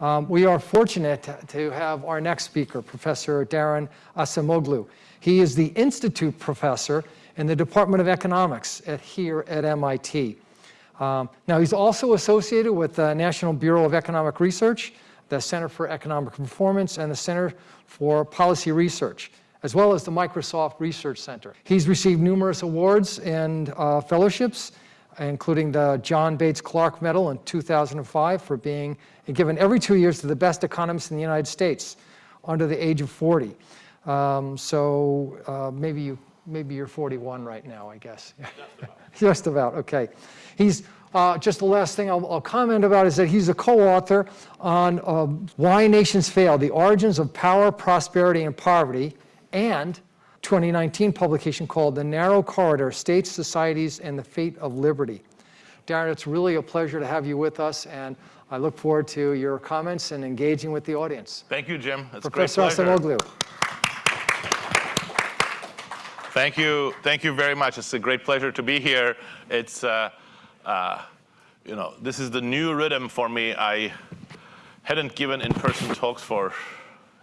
Um, we are fortunate to have our next speaker, Professor Daron Acemoglu. He is the Institute Professor in the Department of Economics at, here at MIT. Um, now, he's also associated with the National Bureau of Economic Research, the Center for Economic Performance, and the Center for Policy Research, as well as the Microsoft Research Center. He's received numerous awards and uh, fellowships, including the John Bates Clark Medal in 2005 for being given every two years to the best economist in the United States under the age of 40. Um, so uh, maybe, you, maybe you're 41 right now, I guess. Just about. Just about, okay. He's, uh, just the last thing I'll, I'll, comment about is that he's a co-author on uh, Why Nations Fail, The Origins of Power, Prosperity, and Poverty, and 2019 publication called The Narrow Corridor, States, Societies, and the Fate of Liberty. Daron, it's really a pleasure to have you with us, and I look forward to your comments and engaging with the audience. Thank you, Jim. It's Professor a great pleasure. Thank you. Thank you very much. It's a great pleasure to be here. It's, uh, uh, you know, this is the new rhythm for me. I hadn't given in-person talks for,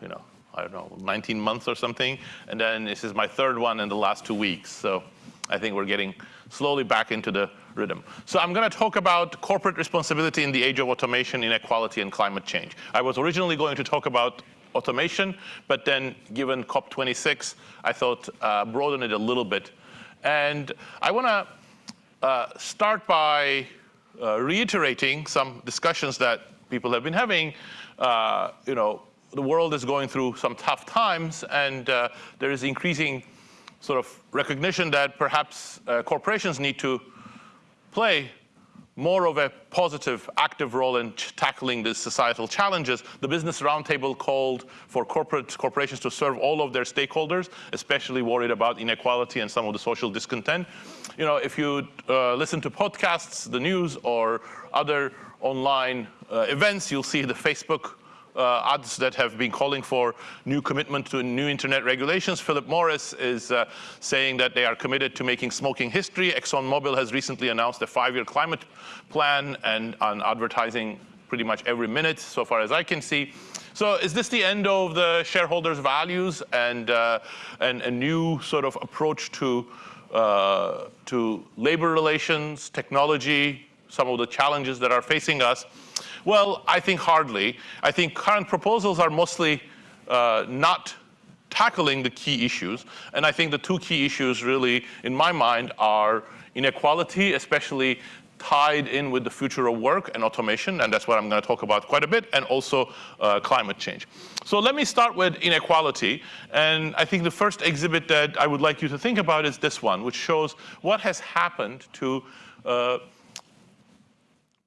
you know, I don't know, 19 months or something. And then this is my third one in the last two weeks. So I think we're getting slowly back into the rhythm. So I'm going to talk about corporate responsibility in the age of automation, inequality, and climate change. I was originally going to talk about automation, but then given COP26, I thought uh, broaden it a little bit. And I want to uh, start by uh, reiterating some discussions that people have been having. Uh, you know, the world is going through some tough times, and uh, there is increasing sort of recognition that perhaps uh, corporations need to play more of a positive, active role in tackling the societal challenges. The Business Roundtable called for corporate corporations to serve all of their stakeholders, especially worried about inequality and some of the social discontent. You know, if you uh, listen to podcasts, the news, or other online uh, events, you'll see the Facebook uh, ads that have been calling for new commitment to new internet regulations. Philip Morris is uh, saying that they are committed to making smoking history. ExxonMobil has recently announced a five-year climate plan and on advertising pretty much every minute, so far as I can see. So is this the end of the shareholders' values and, uh, and a new sort of approach to, uh, to labor relations, technology, some of the challenges that are facing us? Well, I think hardly. I think current proposals are mostly uh, not tackling the key issues. And I think the two key issues really, in my mind, are inequality, especially tied in with the future of work and automation, and that's what I'm going to talk about quite a bit, and also uh, climate change. So let me start with inequality, and I think the first exhibit that I would like you to think about is this one, which shows what has happened to uh,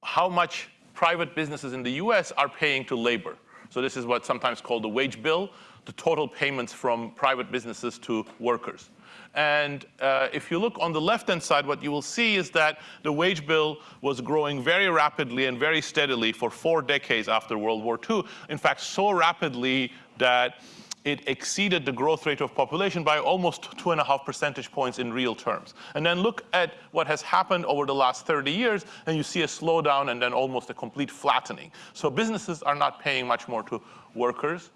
how much private businesses in the US are paying to labor. So this is what's sometimes called the wage bill, the total payments from private businesses to workers. And uh, if you look on the left-hand side, what you will see is that the wage bill was growing very rapidly and very steadily for four decades after World War II. In fact, so rapidly that it exceeded the growth rate of population by almost two and a half percentage points in real terms. And then look at what has happened over the last 30 years, and you see a slowdown and then almost a complete flattening. So businesses are not paying much more to workers.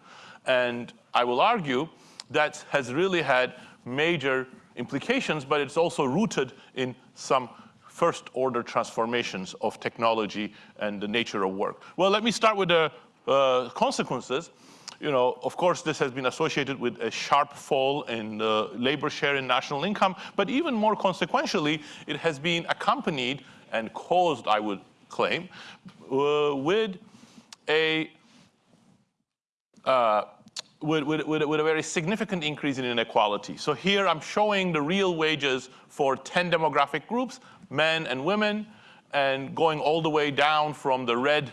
And I will argue that has really had major implications, but it's also rooted in some first order transformations of technology and the nature of work. Well, let me start with the uh, consequences you know, of course, this has been associated with a sharp fall in the labor share in national income, but even more consequentially, it has been accompanied and caused, I would claim, uh, with a uh, with, with, with, with, a very significant increase in inequality. So here I'm showing the real wages for 10 demographic groups, men and women, and going all the way down from the red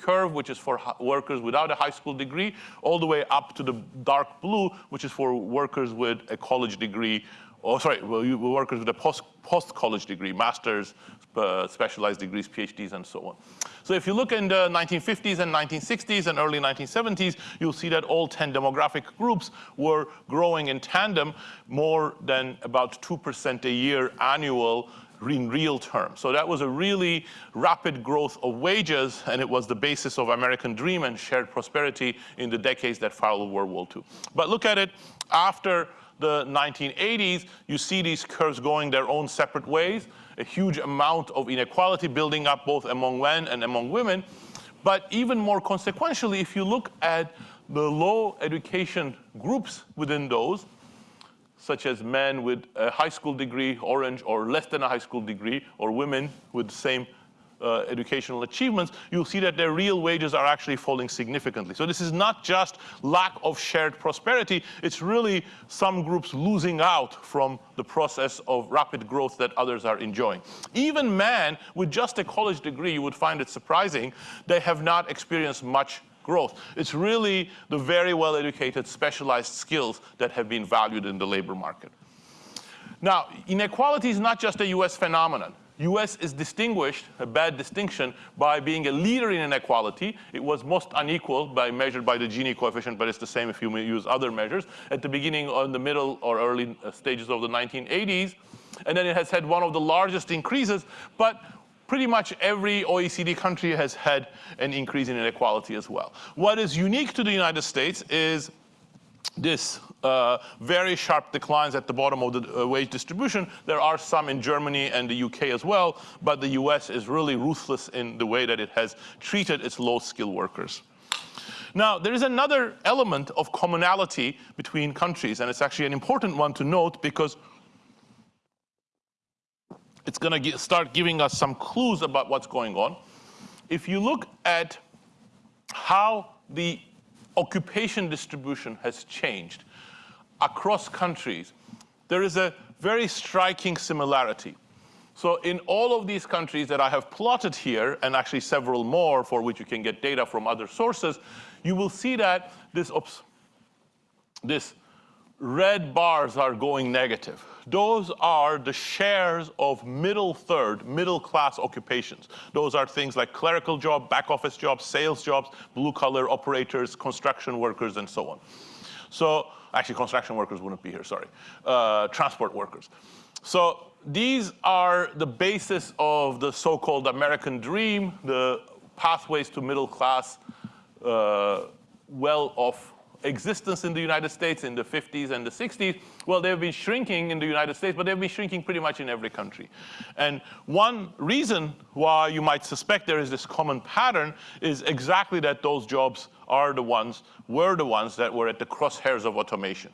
curve, which is for workers without a high school degree, all the way up to the dark blue, which is for workers with a college degree, or sorry, workers with a post, post-college degree, master's, uh, specialized degrees, PhDs, and so on. So if you look in the 1950s and 1960s and early 1970s, you'll see that all 10 demographic groups were growing in tandem more than about 2% a year annual in real terms. So that was a really rapid growth of wages, and it was the basis of American dream and shared prosperity in the decades that followed World War II. But look at it after the 1980s, you see these curves going their own separate ways, a huge amount of inequality building up both among men and among women. But even more consequentially, if you look at the low education groups within those, such as men with a high school degree, orange, or less than a high school degree, or women with the same uh, educational achievements, you'll see that their real wages are actually falling significantly. So this is not just lack of shared prosperity, it's really some groups losing out from the process of rapid growth that others are enjoying. Even men with just a college degree, you would find it surprising, they have not experienced much growth. It's really the very well-educated, specialized skills that have been valued in the labor market. Now, inequality is not just a US phenomenon. US is distinguished, a bad distinction, by being a leader in inequality. It was most unequal by measured by the Gini coefficient, but it's the same if you use other measures. At the beginning or in the middle or early uh, stages of the 1980s. And then it has had one of the largest increases. But pretty much every OECD country has had an increase in inequality as well. What is unique to the United States is this uh, very sharp declines at the bottom of the uh, wage distribution. There are some in Germany and the UK as well, but the US is really ruthless in the way that it has treated its low-skilled workers. Now, there is another element of commonality between countries, and it's actually an important one to note because it's going to start giving us some clues about what's going on. If you look at how the occupation distribution has changed across countries, there is a very striking similarity. So in all of these countries that I have plotted here, and actually several more for which you can get data from other sources, you will see that this, oops, this red bars are going negative. Those are the shares of middle third, middle class occupations. Those are things like clerical job, back office jobs, sales jobs, blue collar operators, construction workers, and so on. So actually construction workers wouldn't be here, sorry. Uh, transport workers. So these are the basis of the so-called American dream, the pathways to middle class, uh, well-off existence in the United States in the 50s and the 60s, well, they've been shrinking in the United States, but they've been shrinking pretty much in every country. And one reason why you might suspect there is this common pattern is exactly that those jobs are the ones, were the ones that were at the crosshairs of automation.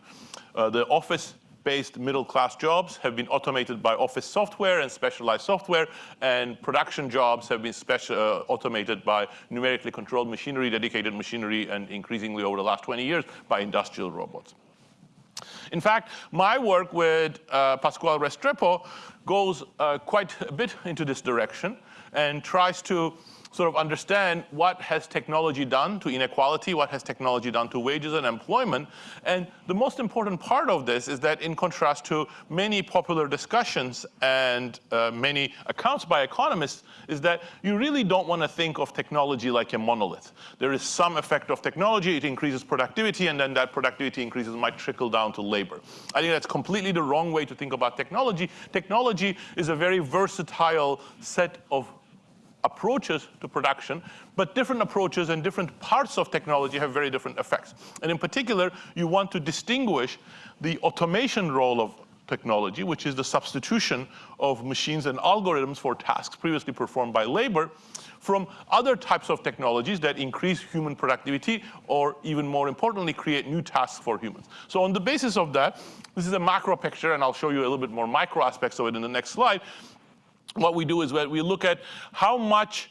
Uh, the office based middle class jobs have been automated by office software and specialized software, and production jobs have been special, uh, automated by numerically controlled machinery, dedicated machinery, and increasingly over the last 20 years by industrial robots. In fact, my work with uh, Pascual Restrepo goes uh, quite a bit into this direction and tries to sort of understand what has technology done to inequality, what has technology done to wages and employment. And the most important part of this is that in contrast to many popular discussions and uh, many accounts by economists, is that you really don't want to think of technology like a monolith. There is some effect of technology, it increases productivity, and then that productivity increases might trickle down to labor. I think that's completely the wrong way to think about technology. Technology is a very versatile set of approaches to production, but different approaches and different parts of technology have very different effects. And in particular, you want to distinguish the automation role of technology, which is the substitution of machines and algorithms for tasks previously performed by labor, from other types of technologies that increase human productivity or even more importantly, create new tasks for humans. So on the basis of that, this is a macro picture and I'll show you a little bit more micro aspects of it in the next slide what we do is we look at how much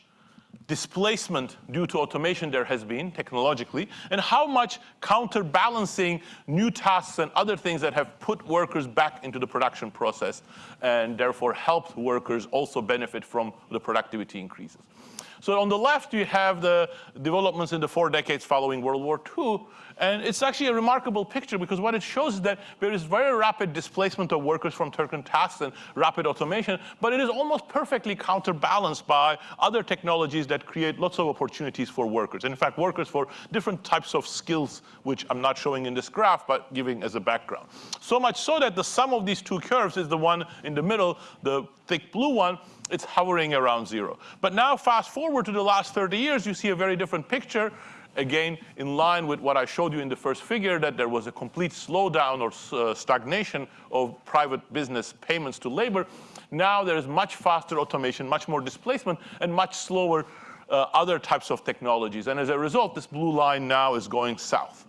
displacement due to automation there has been technologically, and how much counterbalancing new tasks and other things that have put workers back into the production process and therefore helped workers also benefit from the productivity increases. So on the left, you have the developments in the four decades following World War II. And it's actually a remarkable picture because what it shows is that there is very rapid displacement of workers from certain tasks and rapid automation, but it is almost perfectly counterbalanced by other technologies that that create lots of opportunities for workers. And in fact, workers for different types of skills, which I'm not showing in this graph, but giving as a background. So much so that the sum of these two curves is the one in the middle, the thick blue one, it's hovering around zero. But now fast forward to the last 30 years, you see a very different picture again, in line with what I showed you in the first figure, that there was a complete slowdown or uh, stagnation of private business payments to labor. Now there is much faster automation, much more displacement, and much slower uh, other types of technologies. And as a result, this blue line now is going south.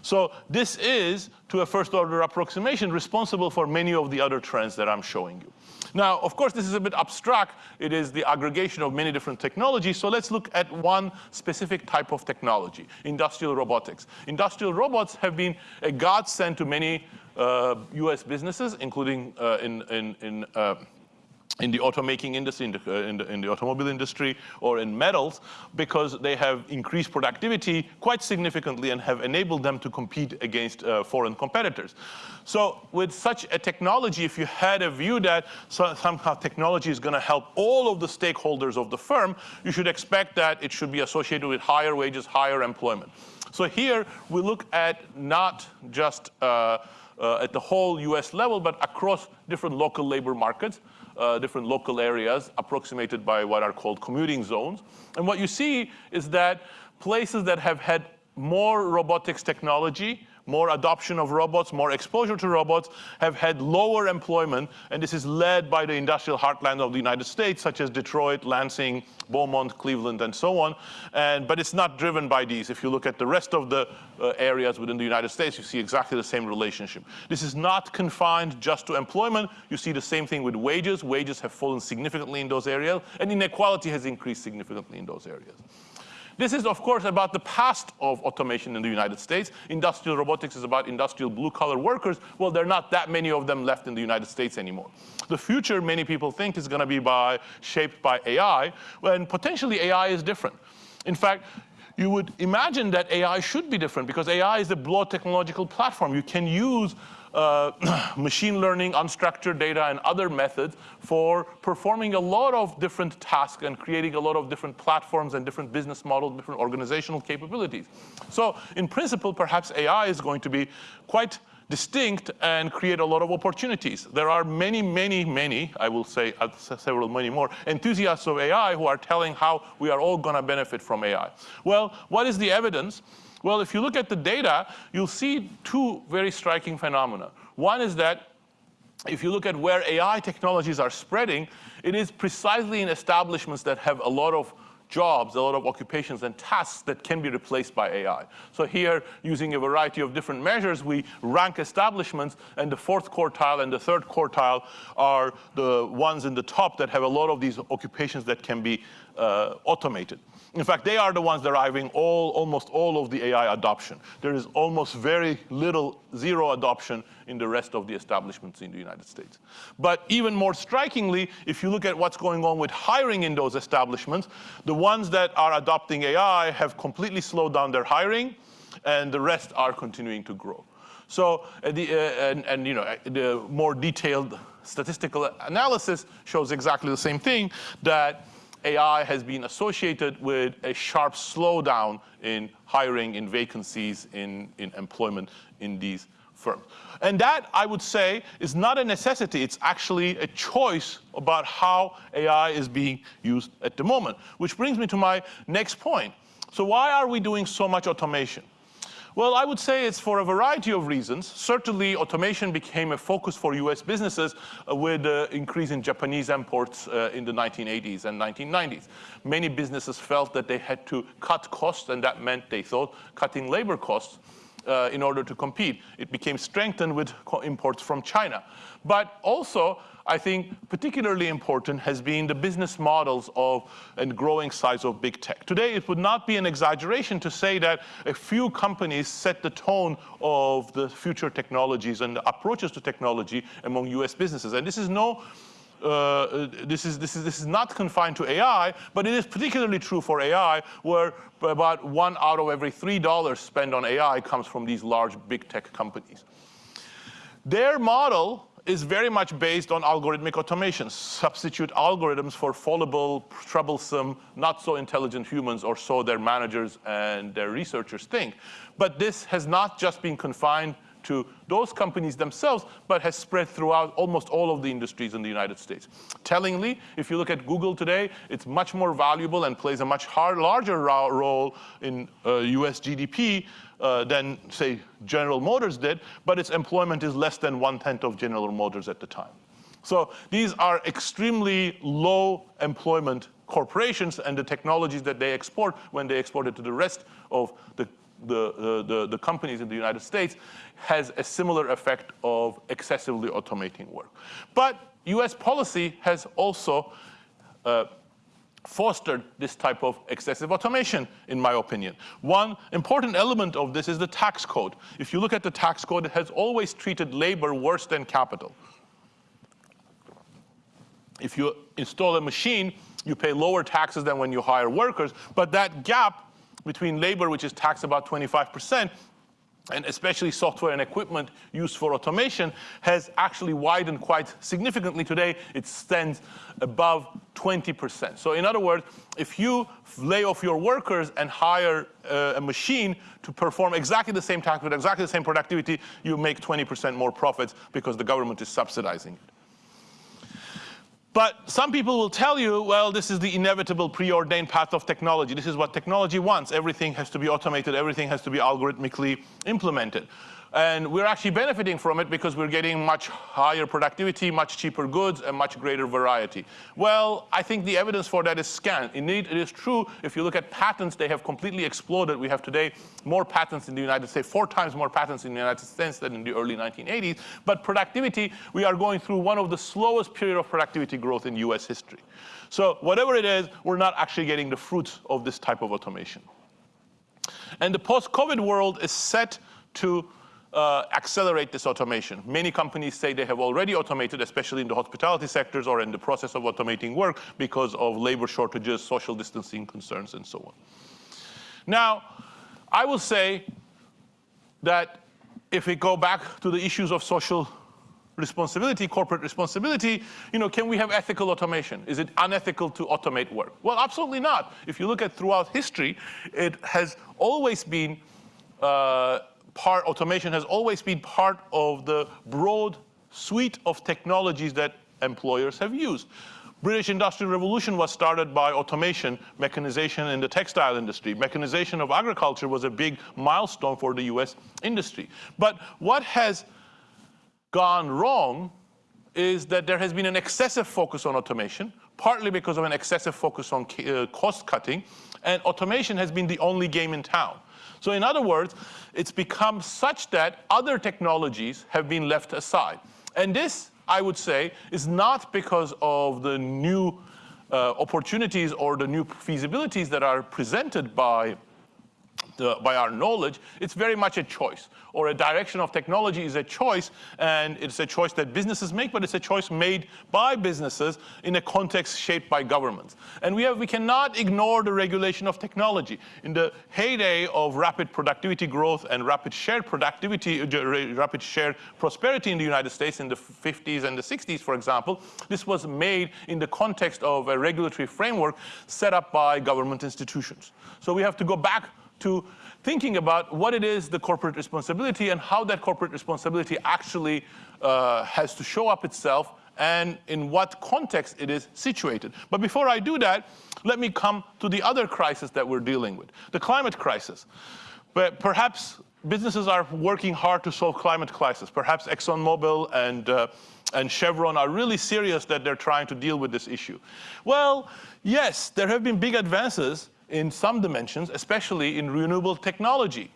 So this is, to a first order approximation, responsible for many of the other trends that I'm showing you. Now, of course, this is a bit abstract. It is the aggregation of many different technologies. So let's look at one specific type of technology, industrial robotics. Industrial robots have been a godsend to many uh, US businesses, including uh, in, in, in uh, in the automaking industry, in the, uh, in, the, in the, automobile industry, or in metals, because they have increased productivity quite significantly and have enabled them to compete against uh, foreign competitors. So with such a technology, if you had a view that so, somehow technology is going to help all of the stakeholders of the firm, you should expect that it should be associated with higher wages, higher employment. So here we look at not just uh, uh at the whole US level, but across different local labor markets uh, different local areas approximated by what are called commuting zones. And what you see is that places that have had more robotics technology more adoption of robots, more exposure to robots, have had lower employment, and this is led by the industrial heartland of the United States, such as Detroit, Lansing, Beaumont, Cleveland, and so on. And, but it's not driven by these. If you look at the rest of the uh, areas within the United States, you see exactly the same relationship. This is not confined just to employment. You see the same thing with wages. Wages have fallen significantly in those areas, and inequality has increased significantly in those areas. This is, of course, about the past of automation in the United States. Industrial robotics is about industrial blue-collar workers. Well, there are not that many of them left in the United States anymore. The future, many people think, is going to be by, shaped by AI, when potentially AI is different. In fact, you would imagine that AI should be different because AI is a broad technological platform. You can use uh, machine learning, unstructured data, and other methods for performing a lot of different tasks and creating a lot of different platforms and different business models, different organizational capabilities. So in principle, perhaps AI is going to be quite distinct and create a lot of opportunities. There are many, many, many, I will say uh, several many more, enthusiasts of AI who are telling how we are all going to benefit from AI. Well, what is the evidence? Well, if you look at the data, you'll see two very striking phenomena. One is that if you look at where AI technologies are spreading, it is precisely in establishments that have a lot of jobs, a lot of occupations and tasks that can be replaced by AI. So here, using a variety of different measures, we rank establishments, and the fourth quartile and the third quartile are the ones in the top that have a lot of these occupations that can be uh, automated. In fact, they are the ones deriving all, almost all of the AI adoption. There is almost very little, zero adoption in the rest of the establishments in the United States. But even more strikingly, if you look at what's going on with hiring in those establishments, the ones that are adopting AI have completely slowed down their hiring, and the rest are continuing to grow. So, uh, the, uh, and, and, you know, uh, the more detailed statistical analysis shows exactly the same thing, that AI has been associated with a sharp slowdown in hiring, in vacancies, in, in employment in these firms. And that, I would say, is not a necessity. It's actually a choice about how AI is being used at the moment. Which brings me to my next point. So why are we doing so much automation? Well, I would say it's for a variety of reasons. Certainly, automation became a focus for US businesses uh, with the increase in Japanese imports uh, in the 1980s and 1990s. Many businesses felt that they had to cut costs, and that meant, they thought, cutting labor costs uh, in order to compete. It became strengthened with imports from China. But also, I think particularly important has been the business models of and growing size of big tech. Today, it would not be an exaggeration to say that a few companies set the tone of the future technologies and approaches to technology among US businesses. And this is no uh, this, is, this, is, this is not confined to AI, but it is particularly true for AI, where about one out of every three dollars spent on AI comes from these large big tech companies. Their model is very much based on algorithmic automation, substitute algorithms for fallible, troublesome, not so intelligent humans, or so their managers and their researchers think. But this has not just been confined to those companies themselves, but has spread throughout almost all of the industries in the United States. Tellingly, if you look at Google today, it's much more valuable and plays a much larger role in uh, US GDP uh, than, say, General Motors did, but its employment is less than one-tenth of General Motors at the time. So these are extremely low employment corporations and the technologies that they export when they export it to the rest of the the, the, the, companies in the United States has a similar effect of excessively automating work. But US policy has also uh, fostered this type of excessive automation, in my opinion. One important element of this is the tax code. If you look at the tax code, it has always treated labor worse than capital. If you install a machine, you pay lower taxes than when you hire workers, but that gap between labor, which is taxed about 25%, and especially software and equipment used for automation, has actually widened quite significantly today. It stands above 20%. So in other words, if you lay off your workers and hire uh, a machine to perform exactly the same task with exactly the same productivity, you make 20% more profits because the government is subsidizing it. But some people will tell you, well, this is the inevitable preordained path of technology. This is what technology wants. Everything has to be automated. Everything has to be algorithmically implemented. And we're actually benefiting from it because we're getting much higher productivity, much cheaper goods, and much greater variety. Well, I think the evidence for that is scant. Indeed, it is true. If you look at patents, they have completely exploded. We have today more patents in the United States, four times more patents in the United States than in the early 1980s. But productivity, we are going through one of the slowest period of productivity growth in US history. So whatever it is, we're not actually getting the fruits of this type of automation. And the post-COVID world is set to uh, accelerate this automation. Many companies say they have already automated, especially in the hospitality sectors or in the process of automating work because of labor shortages, social distancing concerns, and so on. Now, I will say that if we go back to the issues of social responsibility, corporate responsibility, you know, can we have ethical automation? Is it unethical to automate work? Well, absolutely not. If you look at throughout history, it has always been uh, part, automation has always been part of the broad suite of technologies that employers have used. British Industrial Revolution was started by automation, mechanization in the textile industry. Mechanization of agriculture was a big milestone for the US industry. But what has gone wrong is that there has been an excessive focus on automation, partly because of an excessive focus on uh, cost cutting, and automation has been the only game in town. So in other words, it's become such that other technologies have been left aside. And this, I would say, is not because of the new uh, opportunities or the new feasibilities that are presented by the, by our knowledge, it's very much a choice. Or a direction of technology is a choice, and it's a choice that businesses make, but it's a choice made by businesses in a context shaped by governments. And we, have, we cannot ignore the regulation of technology. In the heyday of rapid productivity growth and rapid shared productivity, uh, rapid shared prosperity in the United States in the 50s and the 60s, for example, this was made in the context of a regulatory framework set up by government institutions. So we have to go back to thinking about what it is the corporate responsibility and how that corporate responsibility actually uh, has to show up itself and in what context it is situated. But before I do that, let me come to the other crisis that we're dealing with, the climate crisis. But perhaps businesses are working hard to solve climate crisis. Perhaps ExxonMobil and, uh, and Chevron are really serious that they're trying to deal with this issue. Well, yes, there have been big advances in some dimensions, especially in renewable technology,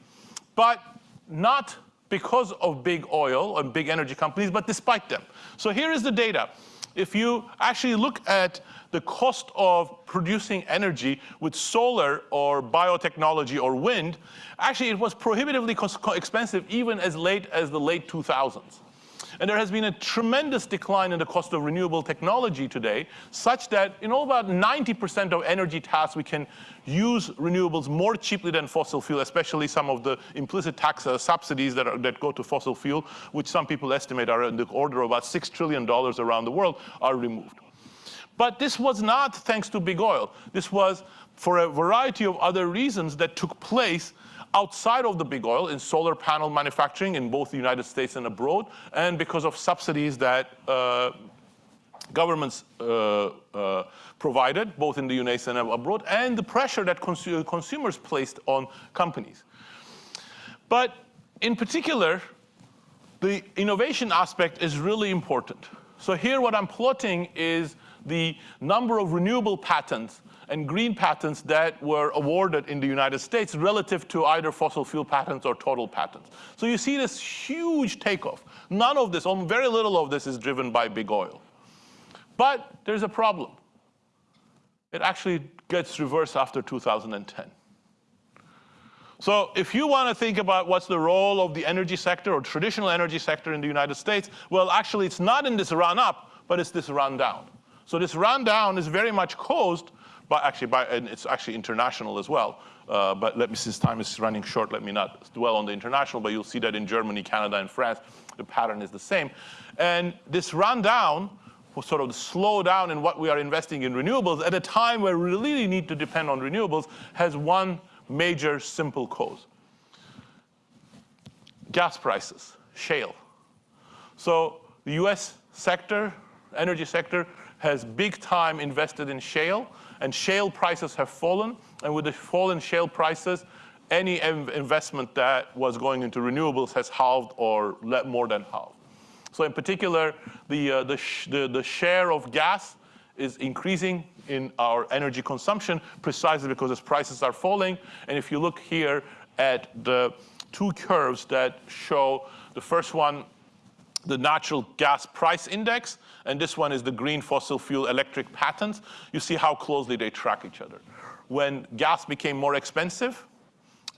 but not because of big oil and big energy companies, but despite them. So here is the data. If you actually look at the cost of producing energy with solar or biotechnology or wind, actually it was prohibitively expensive even as late as the late 2000s. And there has been a tremendous decline in the cost of renewable technology today, such that in all about 90% of energy tasks, we can use renewables more cheaply than fossil fuel, especially some of the implicit tax uh, subsidies that, are, that go to fossil fuel, which some people estimate are in the order of about $6 trillion around the world, are removed. But this was not thanks to big oil. This was for a variety of other reasons that took place outside of the big oil in solar panel manufacturing in both the United States and abroad, and because of subsidies that uh, governments uh, uh, provided, both in the United and abroad, and the pressure that consu consumers placed on companies. But in particular, the innovation aspect is really important. So here what I'm plotting is the number of renewable patents and green patents that were awarded in the United States relative to either fossil fuel patents or total patents. So you see this huge takeoff. None of this, or very little of this is driven by big oil. But there's a problem. It actually gets reversed after 2010. So if you want to think about what's the role of the energy sector or traditional energy sector in the United States, well, actually, it's not in this run up, but it's this run down. So this run down is very much caused by actually by, and it's actually international as well. Uh, but let me, since time is running short, let me not dwell on the international, but you'll see that in Germany, Canada, and France, the pattern is the same. And this rundown sort of slow down in what we are investing in renewables at a time where we really need to depend on renewables has one major simple cause. Gas prices, shale. So the US sector, energy sector, has big time invested in shale, and shale prices have fallen. And with the fall in shale prices, any investment that was going into renewables has halved or more than halved. So in particular, the, uh, the, sh the, the share of gas is increasing in our energy consumption precisely because its prices are falling. And if you look here at the two curves that show the first one the natural gas price index, and this one is the green fossil fuel electric patents. You see how closely they track each other. When gas became more expensive,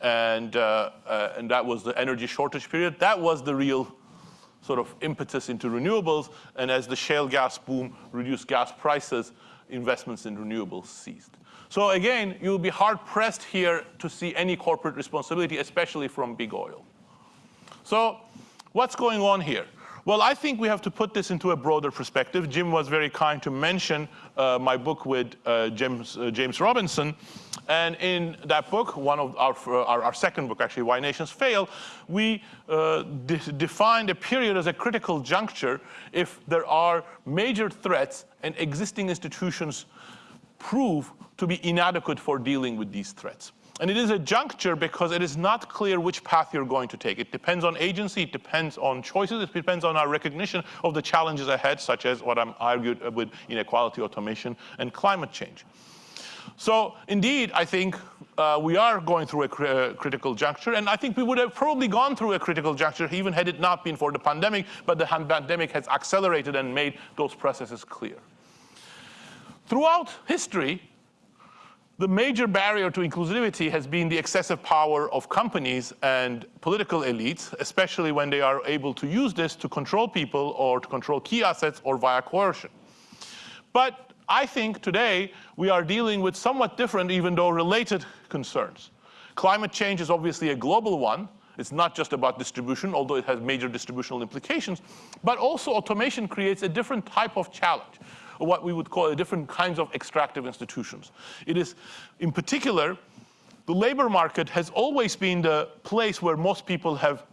and, uh, uh, and that was the energy shortage period, that was the real sort of impetus into renewables. And as the shale gas boom reduced gas prices, investments in renewables ceased. So again, you'll be hard pressed here to see any corporate responsibility, especially from big oil. So what's going on here? Well, I think we have to put this into a broader perspective. Jim was very kind to mention uh, my book with uh, James, uh, James Robinson. And in that book, one of our, our, our second book, actually, Why Nations Fail, we uh, de defined a period as a critical juncture if there are major threats and existing institutions prove to be inadequate for dealing with these threats. And it is a juncture because it is not clear which path you're going to take. It depends on agency, it depends on choices, it depends on our recognition of the challenges ahead, such as what I'm argued with inequality, automation, and climate change. So indeed, I think uh, we are going through a cr uh, critical juncture, and I think we would have probably gone through a critical juncture even had it not been for the pandemic, but the pandemic has accelerated and made those processes clear. Throughout history, the major barrier to inclusivity has been the excessive power of companies and political elites, especially when they are able to use this to control people or to control key assets or via coercion. But I think today we are dealing with somewhat different, even though related concerns. Climate change is obviously a global one. It's not just about distribution, although it has major distributional implications, but also automation creates a different type of challenge what we would call different kinds of extractive institutions. It is, in particular, the labor market has always been the place where most people have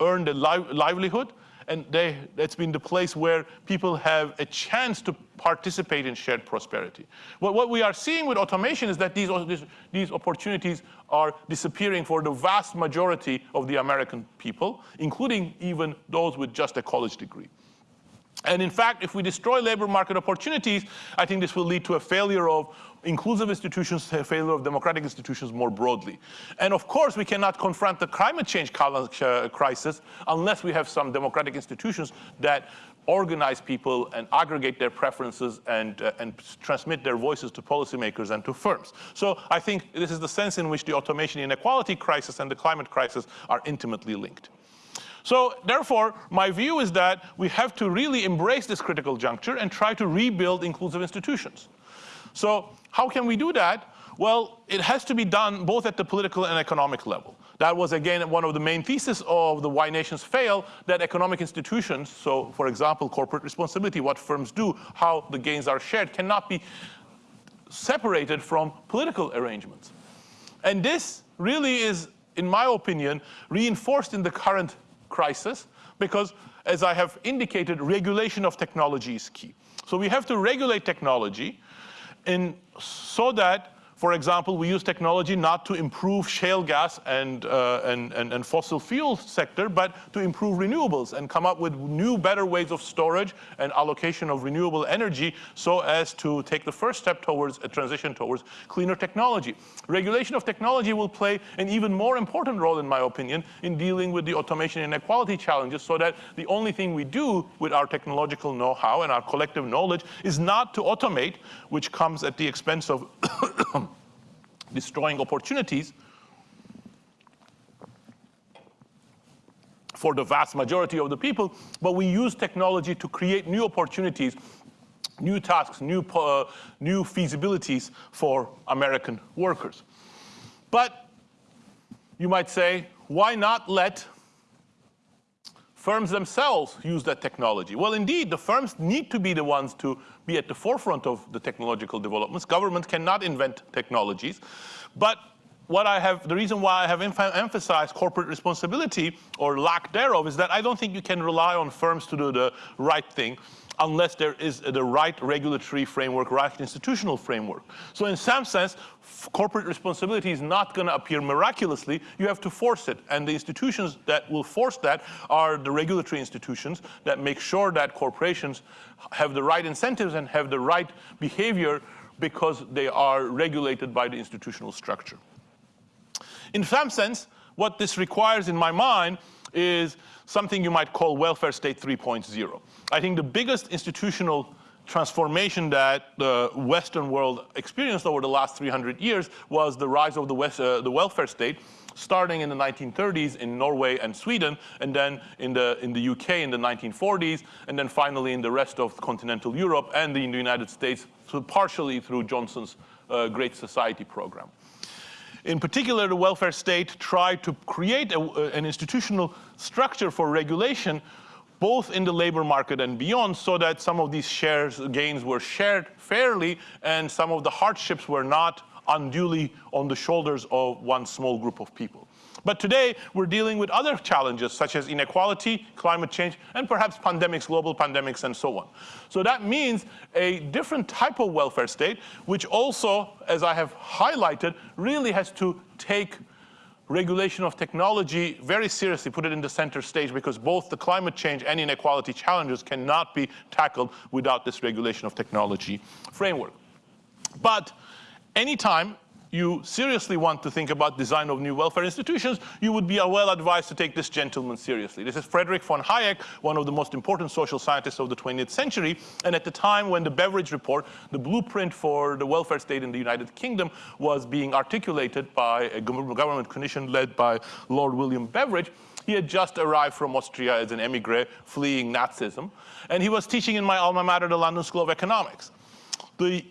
earned a li livelihood, and they, that's been the place where people have a chance to participate in shared prosperity. What, what we are seeing with automation is that these, these opportunities are disappearing for the vast majority of the American people, including even those with just a college degree. And in fact, if we destroy labor market opportunities, I think this will lead to a failure of inclusive institutions, a failure of democratic institutions more broadly. And of course, we cannot confront the climate change uh, crisis unless we have some democratic institutions that organize people and aggregate their preferences and, uh, and transmit their voices to policymakers and to firms. So I think this is the sense in which the automation inequality crisis and the climate crisis are intimately linked. So therefore, my view is that we have to really embrace this critical juncture and try to rebuild inclusive institutions. So how can we do that? Well, it has to be done both at the political and economic level. That was, again, one of the main theses of the Why Nations Fail, that economic institutions, so for example, corporate responsibility, what firms do, how the gains are shared, cannot be separated from political arrangements. And this really is, in my opinion, reinforced in the current crisis because, as I have indicated, regulation of technology is key. So we have to regulate technology in, so that for example, we use technology not to improve shale gas and, uh, and, and, and, fossil fuel sector, but to improve renewables and come up with new, better ways of storage and allocation of renewable energy so as to take the first step towards a transition towards cleaner technology. Regulation of technology will play an even more important role, in my opinion, in dealing with the automation inequality challenges so that the only thing we do with our technological know-how and our collective knowledge is not to automate, which comes at the expense of destroying opportunities for the vast majority of the people, but we use technology to create new opportunities, new tasks, new, uh, new feasibilities for American workers. But you might say, why not let firms themselves use that technology? Well, indeed, the firms need to be the ones to be at the forefront of the technological developments. Government cannot invent technologies. But what I have, the reason why I have emphasized corporate responsibility or lack thereof is that I don't think you can rely on firms to do the right thing unless there is the right regulatory framework, right institutional framework. So in some sense, corporate responsibility is not going to appear miraculously. You have to force it. And the institutions that will force that are the regulatory institutions that make sure that corporations have the right incentives and have the right behavior because they are regulated by the institutional structure. In some sense, what this requires in my mind is something you might call welfare state 3.0. I think the biggest institutional transformation that the Western world experienced over the last 300 years was the rise of the, West, uh, the welfare state, starting in the 1930s in Norway and Sweden, and then in the, in the UK in the 1940s, and then finally in the rest of continental Europe and the, in the United States, so partially through Johnson's uh, Great Society program. In particular, the welfare state tried to create a, an institutional structure for regulation both in the labor market and beyond so that some of these shares gains were shared fairly and some of the hardships were not unduly on the shoulders of one small group of people. But today, we're dealing with other challenges, such as inequality, climate change, and perhaps pandemics, global pandemics, and so on. So that means a different type of welfare state, which also, as I have highlighted, really has to take regulation of technology very seriously, put it in the center stage, because both the climate change and inequality challenges cannot be tackled without this regulation of technology framework. But anytime you seriously want to think about design of new welfare institutions, you would be well advised to take this gentleman seriously. This is Frederick von Hayek, one of the most important social scientists of the 20th century. And at the time when the Beveridge Report, the blueprint for the welfare state in the United Kingdom, was being articulated by a government commission led by Lord William Beveridge, he had just arrived from Austria as an emigre fleeing Nazism. And he was teaching in my alma mater, the London School of Economics. The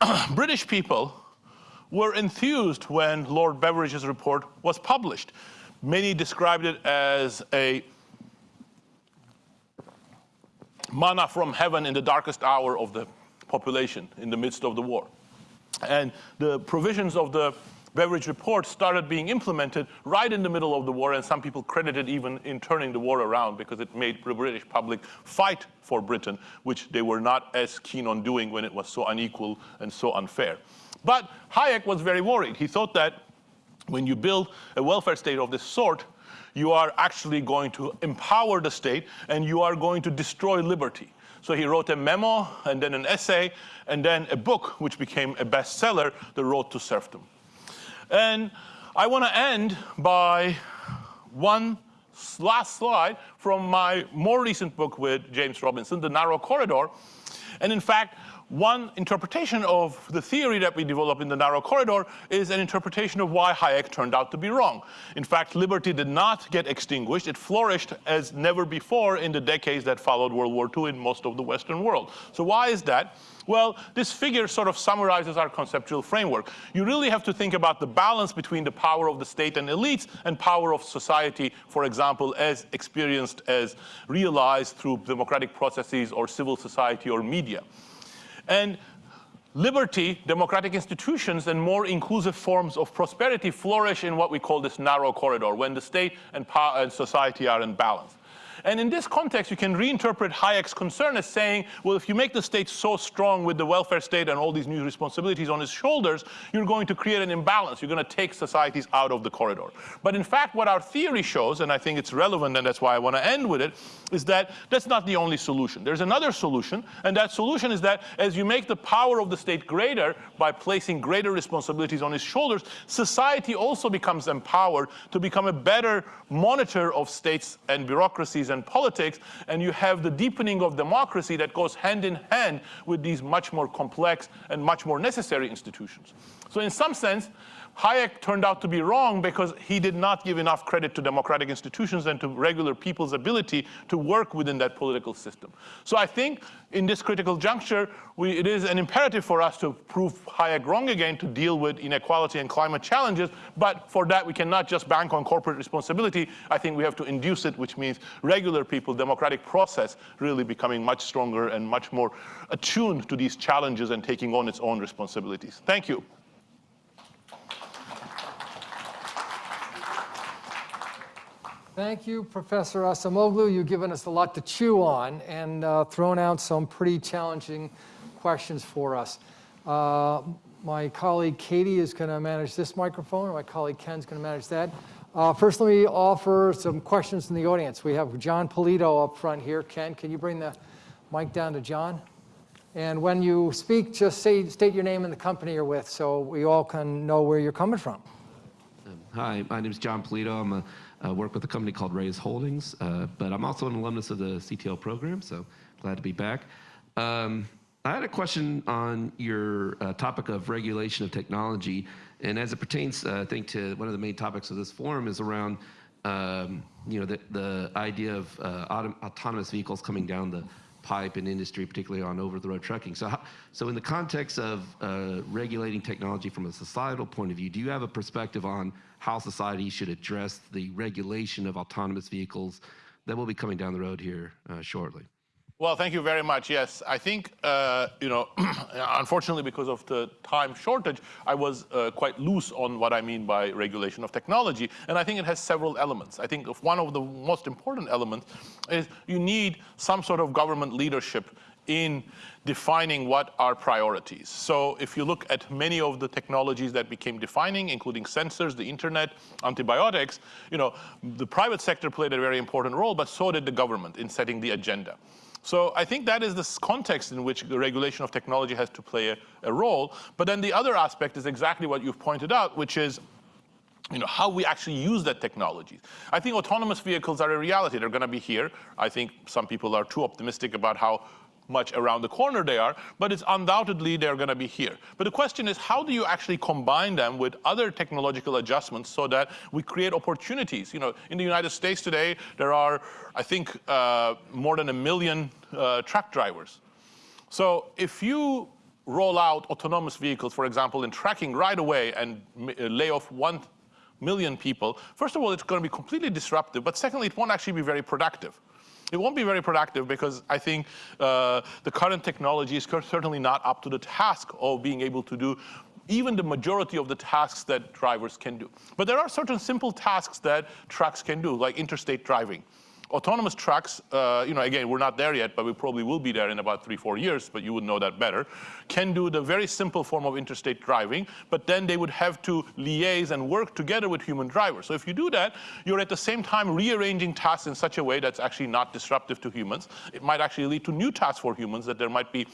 British people were enthused when Lord Beveridge's report was published. Many described it as a manna from heaven in the darkest hour of the population in the midst of the war. And the provisions of the Beveridge report started being implemented right in the middle of the war, and some people credited even in turning the war around because it made the British public fight for Britain, which they were not as keen on doing when it was so unequal and so unfair. But Hayek was very worried. He thought that when you build a welfare state of this sort, you are actually going to empower the state and you are going to destroy liberty. So he wrote a memo and then an essay and then a book which became a bestseller, The Road to Serfdom. And I want to end by one last slide from my more recent book with James Robinson, The Narrow Corridor. And in fact, one interpretation of the theory that we developed in the narrow corridor is an interpretation of why Hayek turned out to be wrong. In fact, liberty did not get extinguished. It flourished as never before in the decades that followed World War II in most of the Western world. So why is that? Well, this figure sort of summarizes our conceptual framework. You really have to think about the balance between the power of the state and elites and power of society, for example, as experienced, as realized through democratic processes or civil society or media. And liberty, democratic institutions, and more inclusive forms of prosperity flourish in what we call this narrow corridor, when the state and, and society are in balance. And in this context, you can reinterpret Hayek's concern as saying, well, if you make the state so strong with the welfare state and all these new responsibilities on its shoulders, you're going to create an imbalance. You're going to take societies out of the corridor. But in fact, what our theory shows, and I think it's relevant, and that's why I want to end with it, is that that's not the only solution. There's another solution, and that solution is that as you make the power of the state greater by placing greater responsibilities on its shoulders, society also becomes empowered to become a better monitor of states and bureaucracies and politics, and you have the deepening of democracy that goes hand in hand with these much more complex and much more necessary institutions. So in some sense, Hayek turned out to be wrong because he did not give enough credit to democratic institutions and to regular people's ability to work within that political system. So I think in this critical juncture, we, it is an imperative for us to prove Hayek wrong again to deal with inequality and climate challenges. But for that, we cannot just bank on corporate responsibility. I think we have to induce it, which means regular people, democratic process really becoming much stronger and much more attuned to these challenges and taking on its own responsibilities. Thank you. Thank you, Professor Acemoglu. You've given us a lot to chew on and uh, thrown out some pretty challenging questions for us. Uh, my colleague Katie is going to manage this microphone, and my colleague Ken's going to manage that. Uh, first, let me offer some questions from the audience. We have John Polito up front here. Ken, can you bring the mic down to John? And when you speak, just say, state your name and the company you're with so we all can know where you're coming from. Hi, my name is John Polito. I'm a uh, work with a company called Raise Holdings, uh, but I'm also an alumnus of the CTL program, so glad to be back. Um, I had a question on your uh, topic of regulation of technology, and as it pertains, uh, I think, to one of the main topics of this forum is around, um, you know, the, the idea of uh, autonomous vehicles coming down the pipe in industry, particularly on over-the-road trucking. So, how, so in the context of uh, regulating technology from a societal point of view, do you have a perspective on how society should address the regulation of autonomous vehicles that will be coming down the road here uh, shortly? Well, thank you very much. Yes, I think, uh, you know, unfortunately, because of the time shortage, I was uh, quite loose on what I mean by regulation of technology. And I think it has several elements. I think one of the most important elements is you need some sort of government leadership in defining what are priorities. So if you look at many of the technologies that became defining, including sensors, the internet, antibiotics, you know, the private sector played a very important role, but so did the government in setting the agenda. So I think that is the context in which the regulation of technology has to play a, a role. But then the other aspect is exactly what you've pointed out, which is you know, how we actually use that technology. I think autonomous vehicles are a reality. They're going to be here. I think some people are too optimistic about how much around the corner they are, but it's undoubtedly they're going to be here. But the question is, how do you actually combine them with other technological adjustments so that we create opportunities? You know, in the United States today, there are, I think, uh, more than a million uh, truck drivers. So if you roll out autonomous vehicles, for example, in tracking right away and uh, lay off one million people, first of all, it's going to be completely disruptive, but secondly, it won't actually be very productive. It won't be very productive because I think uh, the current technology is certainly not up to the task of being able to do even the majority of the tasks that drivers can do. But there are certain simple tasks that trucks can do, like interstate driving autonomous trucks, uh, you know, again, we're not there yet, but we probably will be there in about three, four years, but you would know that better, can do the very simple form of interstate driving, but then they would have to liaise and work together with human drivers. So if you do that, you're at the same time rearranging tasks in such a way that's actually not disruptive to humans. It might actually lead to new tasks for humans that there might be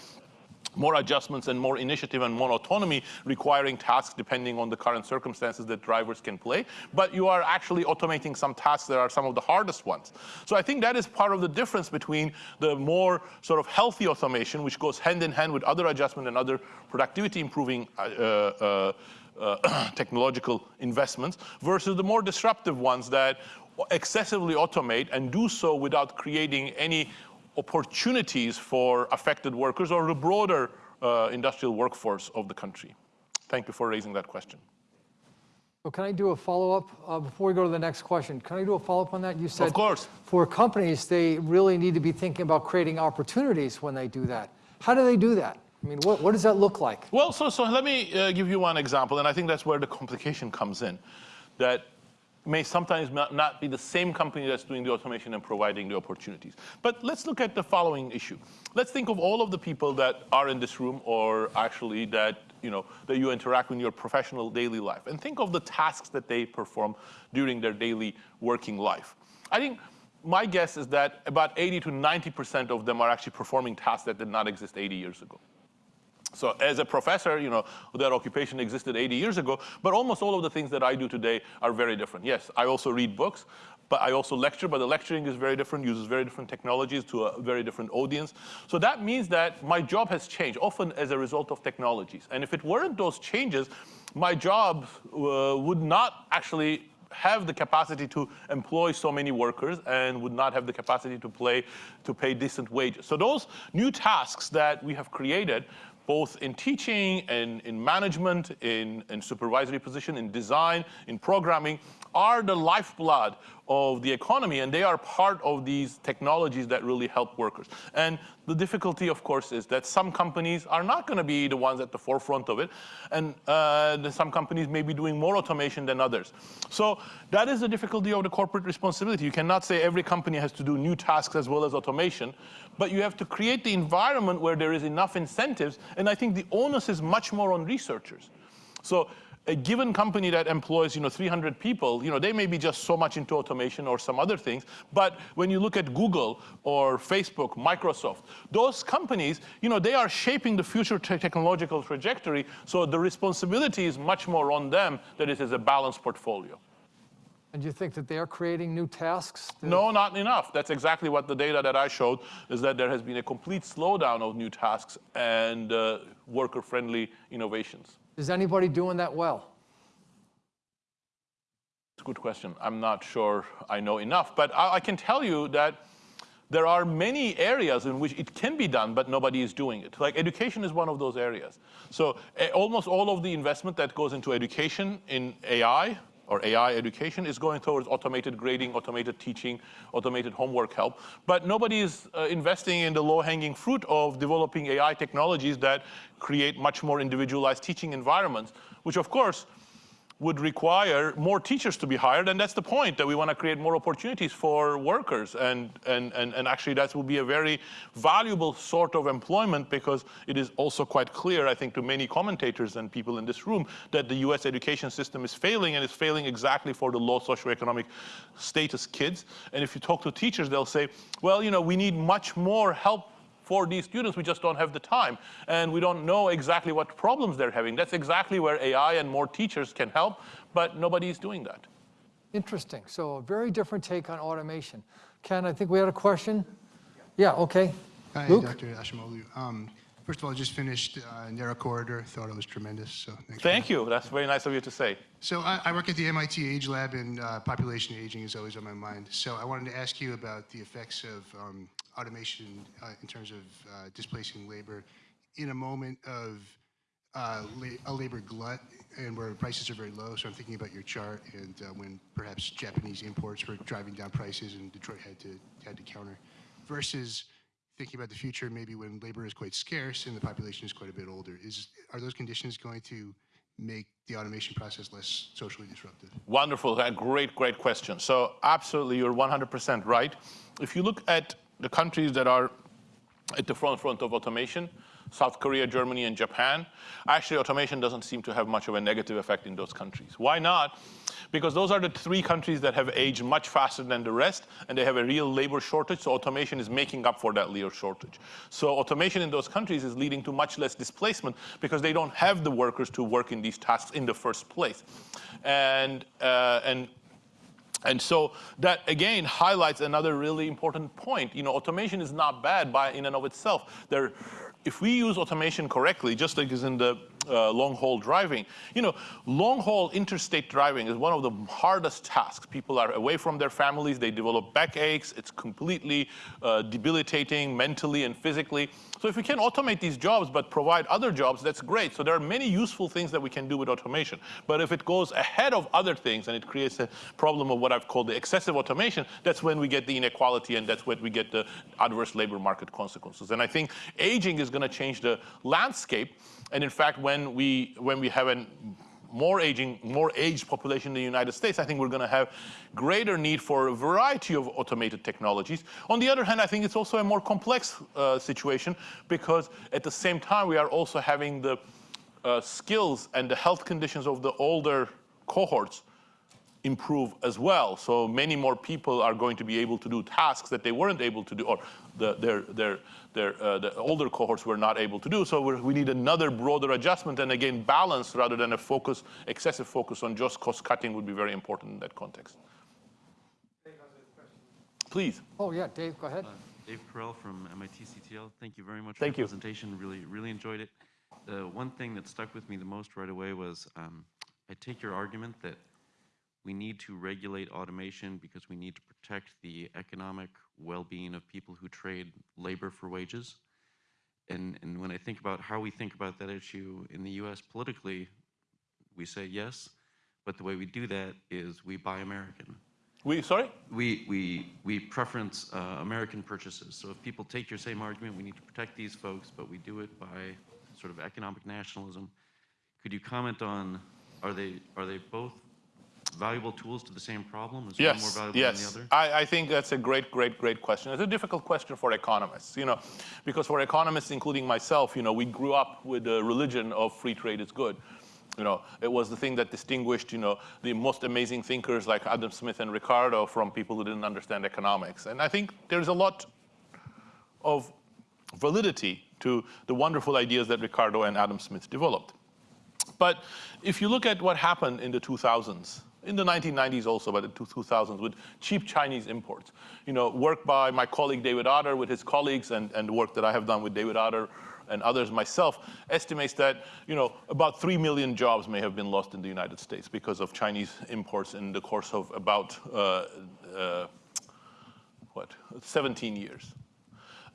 more adjustments and more initiative and more autonomy requiring tasks depending on the current circumstances that drivers can play. But you are actually automating some tasks that are some of the hardest ones. So I think that is part of the difference between the more sort of healthy automation, which goes hand in hand with other adjustment and other productivity improving uh, uh, uh, technological investments versus the more disruptive ones that excessively automate and do so without creating any opportunities for affected workers or the broader uh, industrial workforce of the country? Thank you for raising that question. Well, can I do a follow-up uh, before we go to the next question? Can I do a follow-up on that? You said Of course. for companies, they really need to be thinking about creating opportunities when they do that. How do they do that? I mean, what, what does that look like? Well, so, so let me uh, give you one example, and I think that's where the complication comes in. That may sometimes not be the same company that's doing the automation and providing the opportunities. But let's look at the following issue. Let's think of all of the people that are in this room or actually that you know that you interact with in your professional daily life and think of the tasks that they perform during their daily working life. I think my guess is that about 80 to 90% of them are actually performing tasks that did not exist 80 years ago. So as a professor, you know, that occupation existed 80 years ago, but almost all of the things that I do today are very different. Yes, I also read books, but I also lecture, but the lecturing is very different, uses very different technologies to a very different audience. So that means that my job has changed, often as a result of technologies. And if it weren't those changes, my job uh, would not actually have the capacity to employ so many workers and would not have the capacity to play to pay decent wages. So those new tasks that we have created both in teaching and in management, in, in supervisory position, in design, in programming, are the lifeblood of the economy, and they are part of these technologies that really help workers. And the difficulty, of course, is that some companies are not going to be the ones at the forefront of it, and uh, some companies may be doing more automation than others. So that is the difficulty of the corporate responsibility. You cannot say every company has to do new tasks as well as automation, but you have to create the environment where there is enough incentives, and I think the onus is much more on researchers. So a given company that employs you know 300 people, you know they may be just so much into automation or some other things. But when you look at Google or Facebook, Microsoft, those companies, you know they are shaping the future te technological trajectory. So the responsibility is much more on them that it is a balanced portfolio. And you think that they're creating new tasks? No, not enough. That's exactly what the data that I showed is that there has been a complete slowdown of new tasks and uh, worker-friendly innovations. Is anybody doing that well? It's a good question. I'm not sure I know enough, but I, I, can tell you that there are many areas in which it can be done, but nobody is doing it. Like education is one of those areas. So uh, almost all of the investment that goes into education in AI or AI education is going towards automated grading, automated teaching, automated homework help. But nobody is uh, investing in the low-hanging fruit of developing AI technologies that create much more individualized teaching environments, which of course would require more teachers to be hired, and that's the point, that we want to create more opportunities for workers. And, and, and, and actually that will be a very valuable sort of employment because it is also quite clear, I think, to many commentators and people in this room that the US education system is failing and is failing exactly for the low socioeconomic status kids. And if you talk to teachers, they'll say, well, you know, we need much more help for these students, we just don't have the time. And we don't know exactly what problems they're having. That's exactly where AI and more teachers can help, but nobody is doing that. Interesting. So a very different take on automation. Ken, I think we had a question. Yeah, okay. Hi, Luke? Dr. Acemoglu. Um, first of all, I just finished uh, Narrow Corridor. Thought it was tremendous. So Thank you. That's very nice of you to say. So I, I work at the MIT Age Lab, and uh, population aging is always on my mind. So I wanted to ask you about the effects of um, automation uh, in terms of uh, displacing labor in a moment of uh, la a labor glut and where prices are very low. So I'm thinking about your chart and uh, when perhaps Japanese imports were driving down prices and Detroit had to had to counter, versus thinking about the future maybe when labor is quite scarce and the population is quite a bit older. Is are those conditions going to make the automation process less socially disruptive? Wonderful, great, great question. So absolutely, you're 100% right. If you look at the countries that are at the front front of automation, South Korea, Germany, and Japan. Actually, automation doesn't seem to have much of a negative effect in those countries. Why not? Because those are the three countries that have aged much faster than the rest, and they have a real labor shortage, so automation is making up for that labor shortage. So automation in those countries is leading to much less displacement because they don't have the workers to work in these tasks in the first place. And, uh, and and so that again highlights another really important point. You know, automation is not bad by in and of itself. There, if we use automation correctly, just like is in the uh, long haul driving. You know, long haul interstate driving is one of the hardest tasks. People are away from their families, they develop backaches, it's completely uh, debilitating mentally and physically. So if we can automate these jobs but provide other jobs, that's great. So there are many useful things that we can do with automation. But if it goes ahead of other things and it creates a problem of what I've called the excessive automation, that's when we get the inequality and that's when we get the adverse labor market consequences. And I think aging is going to change the landscape. And in fact, when we, when we have a more aging, more aged population in the United States, I think we're going to have greater need for a variety of automated technologies. On the other hand, I think it's also a more complex uh, situation because at the same time, we are also having the uh, skills and the health conditions of the older cohorts improve as well. So many more people are going to be able to do tasks that they weren't able to do, or the, their, their, their, uh, the older cohorts were not able to do. So we need another broader adjustment, and again, balance rather than a focus, excessive focus on just cost cutting would be very important in that context. Please. Oh, yeah, Dave, go ahead. Uh, Dave Correll from MIT CTL. Thank you very much Thank for you. the presentation. Really, really enjoyed it. The one thing that stuck with me the most right away was um, I take your argument that we need to regulate automation because we need to protect the economic well-being of people who trade labor for wages. And, and when I think about how we think about that issue in the US politically, we say yes, but the way we do that is we buy American. We, sorry? We, we, we preference uh, American purchases. So if people take your same argument, we need to protect these folks, but we do it by sort of economic nationalism. Could you comment on, are they, are they both valuable tools to the same problem? Is yes, one more valuable yes. than the other? I, I think that's a great, great, great question. It's a difficult question for economists, you know, because for economists, including myself, you know, we grew up with the religion of free trade is good. You know, it was the thing that distinguished, you know, the most amazing thinkers like Adam Smith and Ricardo from people who didn't understand economics. And I think there's a lot of validity to the wonderful ideas that Ricardo and Adam Smith developed. But if you look at what happened in the 2000s, in the 1990s also, but the 2000s, with cheap Chinese imports. You know, work by my colleague David Autor with his colleagues and, and the work that I have done with David Autor and others myself estimates that you know about 3 million jobs may have been lost in the United States because of Chinese imports in the course of about uh, uh, what 17 years.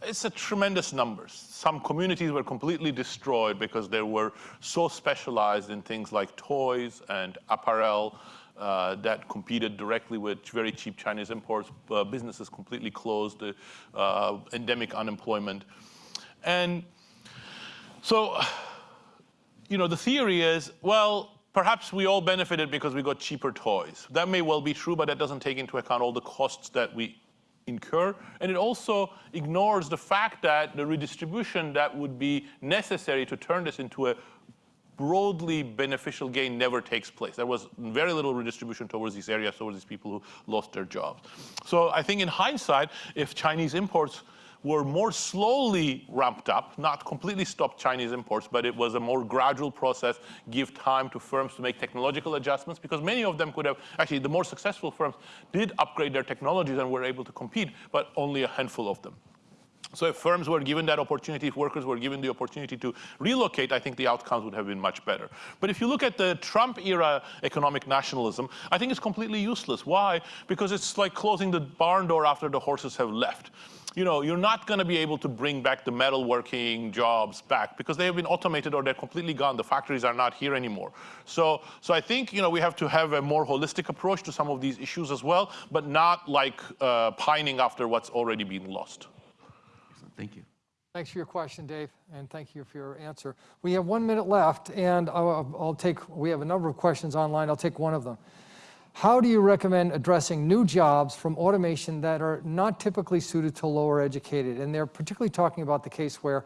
It's a tremendous numbers. Some communities were completely destroyed because they were so specialized in things like toys and apparel uh, that competed directly with very cheap Chinese imports. Uh, businesses completely closed, uh, endemic unemployment. And so, you know, the theory is, well, perhaps we all benefited because we got cheaper toys. That may well be true, but that doesn't take into account all the costs that we incur. And it also ignores the fact that the redistribution that would be necessary to turn this into a broadly beneficial gain never takes place. There was very little redistribution towards these areas, towards these people who lost their jobs. So I think in hindsight, if Chinese imports were more slowly ramped up, not completely stopped Chinese imports, but it was a more gradual process, give time to firms to make technological adjustments, because many of them could have, actually the more successful firms did upgrade their technologies and were able to compete, but only a handful of them. So if firms were given that opportunity, if workers were given the opportunity to relocate, I think the outcomes would have been much better. But if you look at the Trump era economic nationalism, I think it's completely useless. Why? Because it's like closing the barn door after the horses have left. You know, you're not going to be able to bring back the metalworking jobs back because they have been automated or they're completely gone. The factories are not here anymore. So, so I think, you know, we have to have a more holistic approach to some of these issues as well, but not like uh, pining after what's already been lost. Thank you. Thanks for your question, Dave, and thank you for your answer. We have one minute left, and I'll, I'll, take, we have a number of questions online. I'll take one of them. How do you recommend addressing new jobs from automation that are not typically suited to lower educated? And they're particularly talking about the case where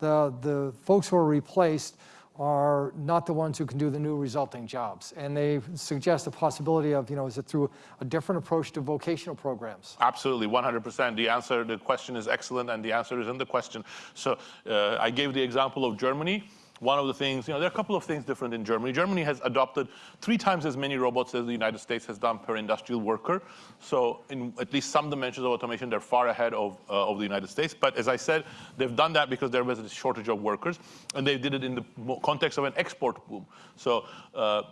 the, the folks who are replaced are not the ones who can do the new resulting jobs. And they suggest the possibility of, you know, is it through a different approach to vocational programs? Absolutely, 100%. The answer, the question is excellent, and the answer is in the question. So uh, I gave the example of Germany. One of the things, you know, there are a couple of things different in Germany. Germany has adopted three times as many robots as the United States has done per industrial worker. So in at least some dimensions of automation, they're far ahead of, uh, of the United States. But as I said, they've done that because there was a shortage of workers, and they did it in the context of an export boom. So uh,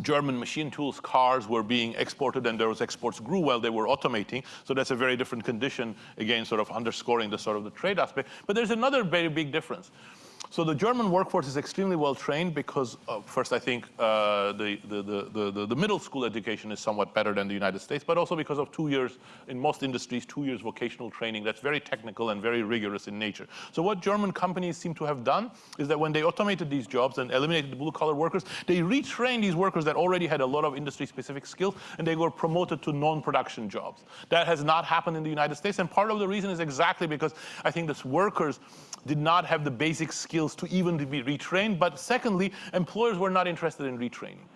German machine tools, cars were being exported and those exports grew while they were automating. So that's a very different condition, again, sort of underscoring the sort of the trade aspect. But there's another very big difference. So the German workforce is extremely well trained because uh, first I think uh, the, the, the, the, middle school education is somewhat better than the United States, but also because of two years, in most industries, two years vocational training that's very technical and very rigorous in nature. So what German companies seem to have done is that when they automated these jobs and eliminated the blue collar workers, they retrained these workers that already had a lot of industry specific skills and they were promoted to non-production jobs. That has not happened in the United States and part of the reason is exactly because I think these workers did not have the basic skills to even be retrained. But secondly, employers were not interested in retraining.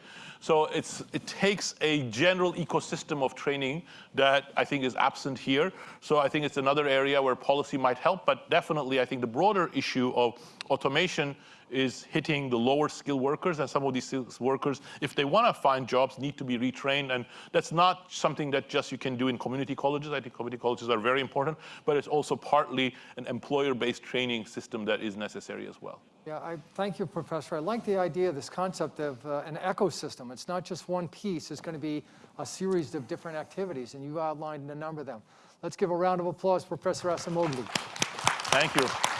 So it's, it takes a general ecosystem of training that I think is absent here. So I think it's another area where policy might help. But definitely, I think the broader issue of automation is hitting the lower skilled workers and some of these workers, if they want to find jobs, need to be retrained. And that's not something that just you can do in community colleges. I think community colleges are very important, but it's also partly an employer-based training system that is necessary as well. Yeah, I thank you, Professor. I like the idea, this concept of uh, an ecosystem. It's not just one piece. It's going to be a series of different activities, and you outlined a number of them. Let's give a round of applause, Professor Acemoglu. Thank you.